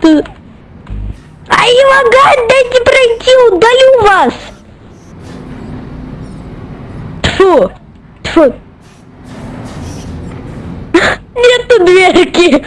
тут. Ай, лагать, дайте пройти, удалю вас. Тьфу! Тьфу! Нету дверки.